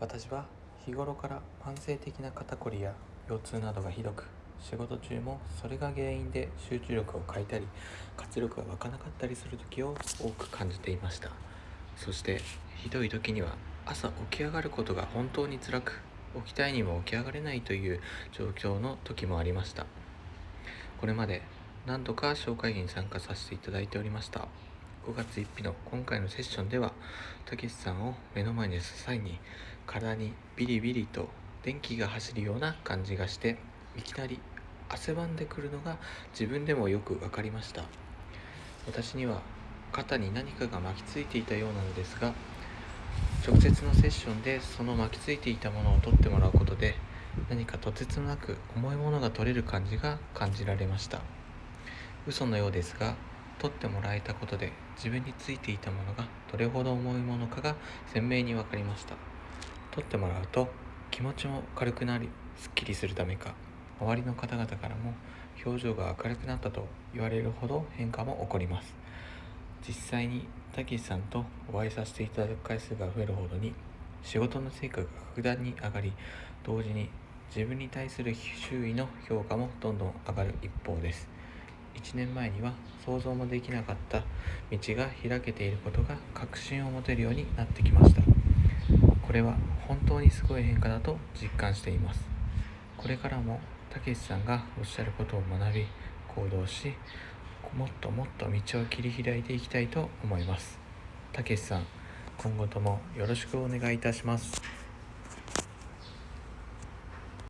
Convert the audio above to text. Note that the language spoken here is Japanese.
私は日頃から慢性的な肩こりや腰痛などがひどく仕事中もそれが原因で集中力を欠いたり活力が湧かなかったりする時を多く感じていました。そしてひどい時には朝起き上がることが本当に辛く起きたいにも起き上がれないという状況の時もありました。これまで何度か紹介に参加させていただいておりました。5月1日の今回のセッションではたけしさんを目の前にする際に体にビリビリと電気が走るような感じがしていきなり汗ばんでくるのが自分でもよく分かりました。私には肩に何かが巻きついていたようなのですが直接のセッションでその巻きついていたものを取ってもらうことで何かとてつもなく重いものが取れる感じが感じられました。嘘のようですが取ってもらえたことで自分についていたものがどれほど重いものかが鮮明に分かりました。取ってもらうと気持ちも軽くなりすっきりするためか周りの方々からも表情が明るくなったと言われるほど変化も起こります。実際にたけしさんとお会いさせていただく回数が増えるほどに仕事の成果が格段に上がり同時に自分に対する周囲の評価もどんどん上がる一方です。1年前には想像もできなかった道が開けていることが確信を持てるようになってきました。これは本当にすごい変化だと実感しています。これからもたけしさんがおっしゃることを学び行動しもっともっと道を切り開いていきたいと思います。たけしさん今後ともよろしくお願いいたします。